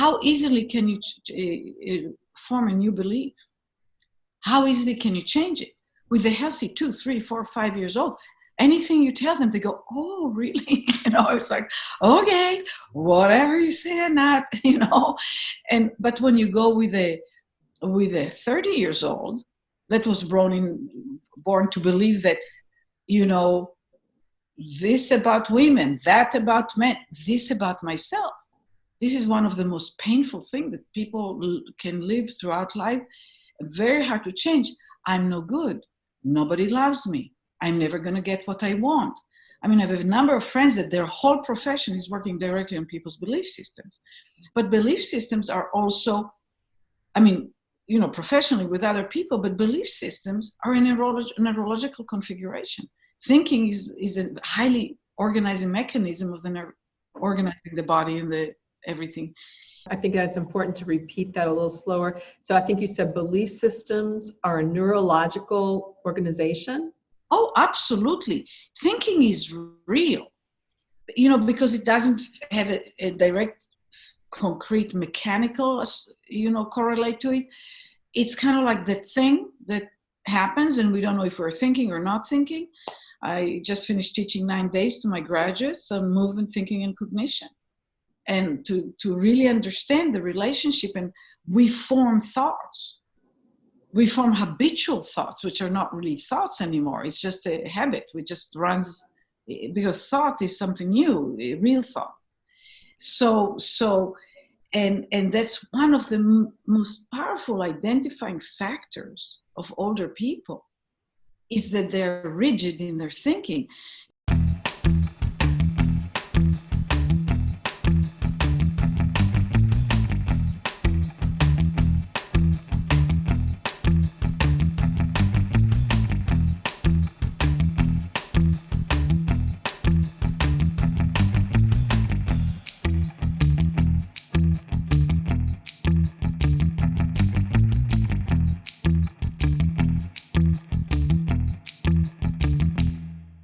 how easily can you uh, form a new belief? How easily can you change it? With a healthy two, three, four, five years old, anything you tell them, they go, "Oh, really?" you know, it's like, "Okay, whatever you say not," you know. And but when you go with a with a 30 years old that was born in born to believe that, you know, this about women, that about men, this about myself. This is one of the most painful things that people can live throughout life. Very hard to change. I'm no good. Nobody loves me. I'm never going to get what I want. I mean, I have a number of friends that their whole profession is working directly on people's belief systems. But belief systems are also, I mean, you know, professionally with other people, but belief systems are in a neurological configuration. Thinking is, is a highly organizing mechanism of the nerve, organizing the body and the everything. I think that's important to repeat that a little slower. So I think you said belief systems are a neurological organization. Oh, absolutely. Thinking is real, you know, because it doesn't have a, a direct, concrete, mechanical, you know, correlate to it. It's kind of like the thing that happens, and we don't know if we're thinking or not thinking. I just finished teaching nine days to my graduates on movement, thinking, and cognition. And to, to really understand the relationship, and we form thoughts we form habitual thoughts, which are not really thoughts anymore. It's just a habit. which just runs because thought is something new, real thought. So, so, and and that's one of the most powerful identifying factors of older people is that they're rigid in their thinking